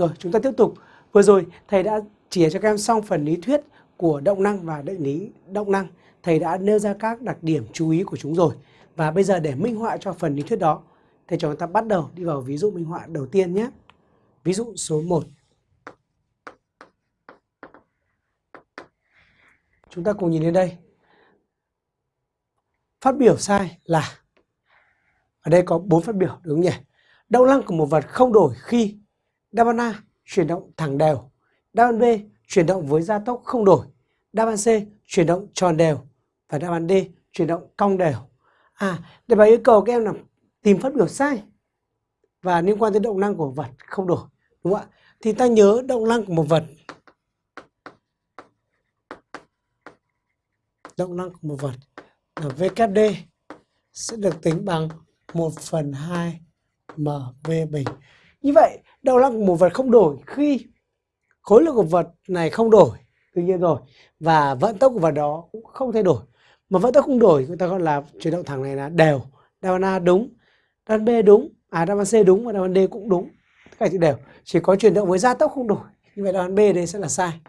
Rồi, chúng ta tiếp tục. Vừa rồi thầy đã chỉ cho các em xong phần lý thuyết của động năng và định lý động năng. Thầy đã nêu ra các đặc điểm chú ý của chúng rồi. Và bây giờ để minh họa cho phần lý thuyết đó, thầy cho chúng ta bắt đầu đi vào ví dụ minh họa đầu tiên nhé. Ví dụ số 1. Chúng ta cùng nhìn lên đây. Phát biểu sai là ở đây có bốn phát biểu đúng không nhỉ? Động năng của một vật không đổi khi đáp án A chuyển động thẳng đều, đáp án B chuyển động với gia tốc không đổi, đáp án C chuyển động tròn đều và đáp án D chuyển động cong đều. À, để bài yêu cầu các em là tìm phát biểu sai và liên quan tới động năng của vật không đổi, đúng không ạ? Thì ta nhớ động năng của một vật động năng của một vật là VKD sẽ được tính bằng 1 phần 2 MV bình. Như vậy, đầu năng của một vật không đổi khi khối lượng của vật này không đổi, tự nhiên rồi. Và vận tốc của vật đó cũng không thay đổi. Mà vận tốc không đổi, người ta gọi là chuyển động thẳng này là đều. Đáp án A đúng, đáp án B đúng, à đáp án C đúng và đáp án D cũng đúng. Tất cả chữ đều. Chỉ có chuyển động với gia tốc không đổi. Như vậy đáp án B đây sẽ là sai.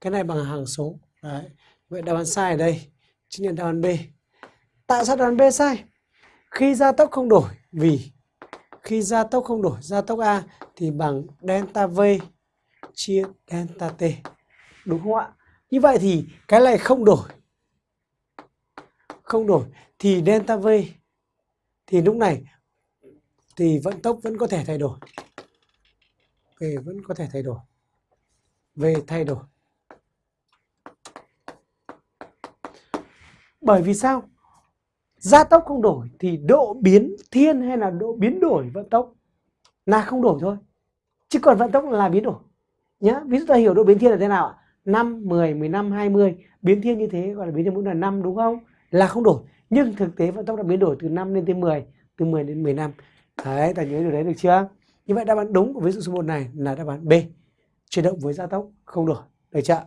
Cái này bằng hàng số. Đấy. Vậy đáp án sai ở đây chính là đáp án B. Tại sao đáp án B sai? Khi gia tốc không đổi vì khi gia tốc không đổi, gia tốc A thì bằng delta V chia delta T. Đúng không ạ? Như vậy thì cái này không đổi. Không đổi thì delta V, thì lúc này thì vận tốc vẫn có thể thay đổi. V vẫn có thể thay đổi. V thay đổi. Bởi vì sao? Gia tốc không đổi thì độ biến thiên hay là độ biến đổi vận tốc là không đổi thôi. Chứ còn vận tốc là biến đổi. Nhá, ví dụ ta hiểu độ biến thiên là thế nào ạ? 5, 10, 15, 20 biến thiên như thế gọi là biến thiên mỗi lần 5 đúng không? Là không đổi. Nhưng thực tế vận tốc đã biến đổi từ 5 lên tới 10, từ 10 đến 15. Đấy, ta nhớ điều đấy được chưa? Như vậy đáp án đúng của ví dụ số 1 này là đáp án B. Chuyển động với gia tốc không đổi. Được chưa?